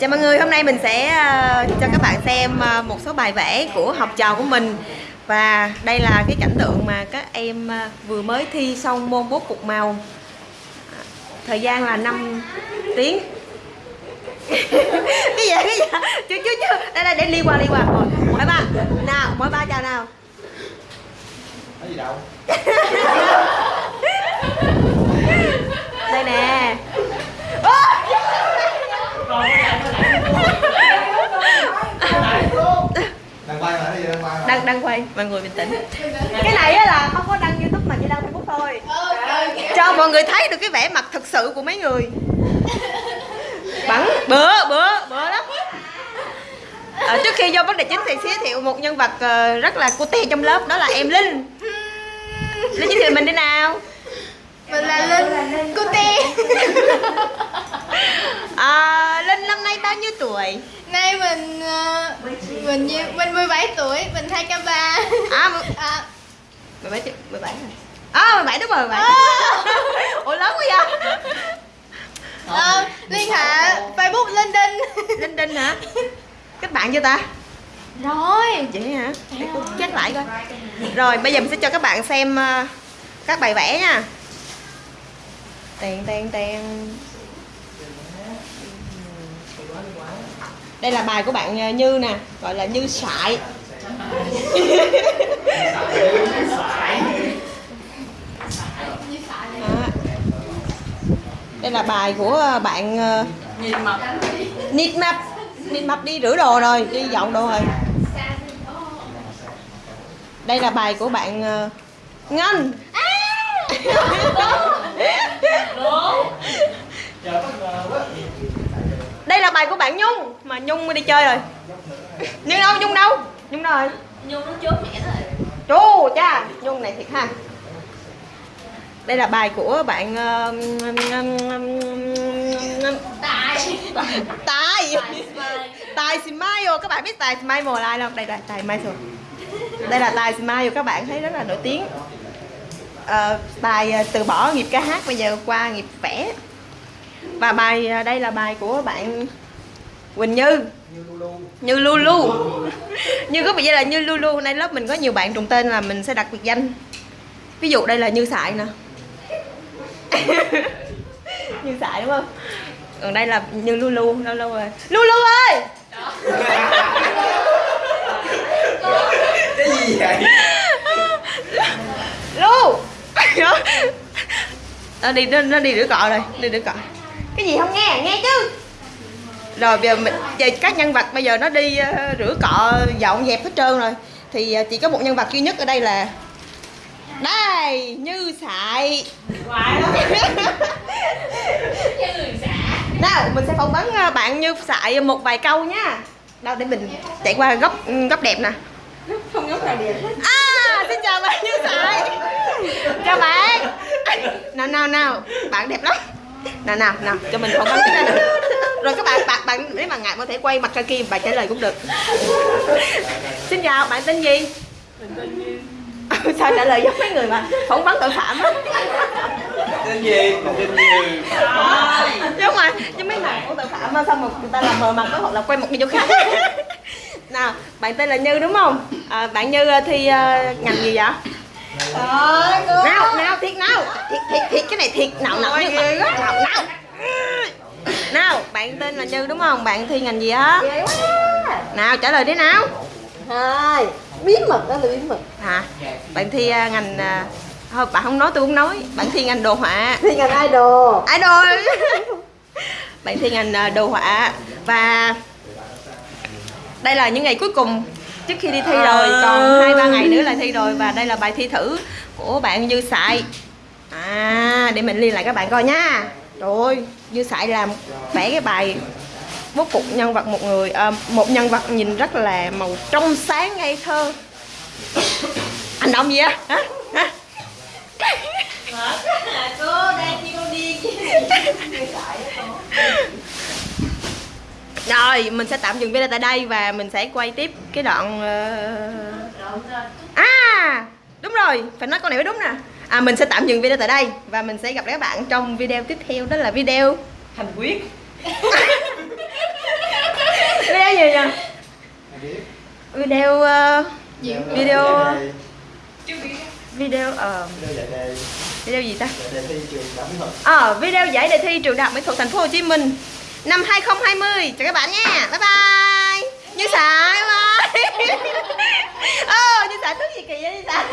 Chào mọi người, hôm nay mình sẽ ờ, cho các bạn xem ờ, một số bài vẽ của học trò của mình. Và đây là cái cảnh tượng mà các em ờ, vừa mới thi xong môn bố cục màu. Thời gian là 5 tiếng. Cái gì cái gì Chưa chưa chưa. Đây đây để đi qua đi qua. Rồi, Mỗi ba. Nào mỗi ba chào nào. Có gì đâu Đây nè Đang quay mà, cái gì đang đang quay. Mọi người bình tĩnh. Cái này á là không có đăng youtube mà chỉ đăng facebook thôi. Cho mọi người thấy được cái vẻ mặt thực sự của mấy người. Bắn. Bữa bữa bữa lắm. À, trước khi vô vấn đề chính thì giới thiệu một nhân vật ờ, rất là cute trong lớp đó là em linh. Linh giới thiệu mình đi nào. Mình là Linh Cute. À, linh năm nay bao nhiêu tuổi? Nay mình ờ, mình nhiêu- mình 17 tuổi, mình 2k3 à mười- à, 17 chứ 17 rồi à 17 đúng rồi 17 ủa lớn quá vậy? Ờ, Liên hệ Facebook Linh Đinh linh đinh hả? Kết bạn chưa ta? Rồi. Vậy hả? Để check lại coi. Rồi bây giờ mình sẽ cho các bạn xem ờ, các bài vẽ nha. Tèn tèn tèn đây là bài của bạn ờ, Như nè gọi là Như sại Đó. đây là bài của ờ, bạn ờ, Nịt mập. Nịt mập đi rửa đồ rồi đi dọn đồ rồi. Đây là bài của bạn Ngân. Đây là bài của bạn Nhung mà Nhung đi chơi rồi. Nhung đâu Nhung đâu? Nhung đâu rồi? Nhung nó chốt mẹ rồi Chú cha Nhung này thiệt ha. Đây là bài của bạn ờ, Tài. Tài. Tài Smile. Các bạn biết Tài Smile là ai không? Đây là Tài Smile đây là Tài Smile các bạn thấy rất là nổi tiếng. Ờ, Tài ờ, từ bỏ nghiệp ca hát bây giờ qua nghiệp vẽ. Và bài đây là bài của bạn Quỳnh Như. Như Lulu. Như có biệt danh là Như Lulu Nay lớp mình có nhiều bạn trùng tên là mình sẽ đặt biệt danh. Ví dụ đây là Như Sại nè. Như Sại đúng không? Còn đây là Như Lulu lâu lâu rồi. Lulu ơi! Cái gì vậy? Lu! Nó đi nó, nó đi rửa cọ rồi đi rửa cọ. Cái gì không nghe nghe chứ rồi bây giờ mình giờ các nhân vật bây giờ nó đi ờ, rửa cọ dọn dẹp hết trơn rồi. Thì ờ, chỉ có một nhân vật duy nhất ở đây là đây như sại. Nào mình sẽ phỏng vấn ờ, bạn như sại một vài câu nhá đâu để mình chạy qua góc góc đẹp nè. Không góc nào đẹp à xin chào bạn như sại. Chào bạn. Nào nào nào. Bạn đẹp lắm. Nào nào nào cho mình phỏng vấn cái này nè. Rồi các bạn bạn bạn nếu mà ngại có thể quay mặt ra kia bạn trả lời cũng được. Xin chào bạn tên gì? Ừ, sao trả lời giống mấy người mà phỏng vấn tội phạm á? Tên gì? Tên gì? giống mà giống mấy mặt của tội phạm á xong rồi người ta làm mờ mặt đó hoặc là quay một video khác. Nào bạn tên là như đúng không? À, bạn như ờ, thi ờ, ngành gì vậy? Nào nào thiệt nào. Thiệt thiệt thiệt cái này thiệt nào nào như nào nào nào? Bạn tên là như đúng không? Bạn thi ngành gì á? Nào trả lời đi nào. Hai. Bí mật đó là bí mật. Hả? Bạn thi ờ, ngành ờ, thôi bạn không nói tôi không nói. Bạn thi ngành đồ họa. Thì ngành idol. Idol. Bạn thi ngành ờ, đồ họa. Và đây là những ngày cuối cùng trước khi đi thi rồi. Còn hai ba ngày nữa là thi rồi. Và đây là bài thi thử của bạn Dư Sại à để mình liên lại các bạn coi nha trời ơi Dư Sại làm vẽ cái bài bố cục nhân vật một người ờ, một nhân vật nhìn rất là màu trong sáng ngây thơ. Hành động gì á? Hả? Hả? Cô đang đi con đi Rồi, mình sẽ tạm dừng video tại đây và mình sẽ quay tiếp cái đoạn ờ, À, đúng rồi, phải nói câu này mới đúng nè à, mình sẽ tạm dừng video tại đây và mình sẽ gặp lại các bạn trong video tiếp theo đó là video hành quyết. Video gì nhỉ? Video uh, video video uh, video gì ta? Ờ à, video giải đề thi trường đại học mỹ thuật thành phố hồ chí minh năm 2020 chào các bạn nha. Bye bye. Như sài bye bye. Ờ, như sài thức gì kỳ vậy như sài.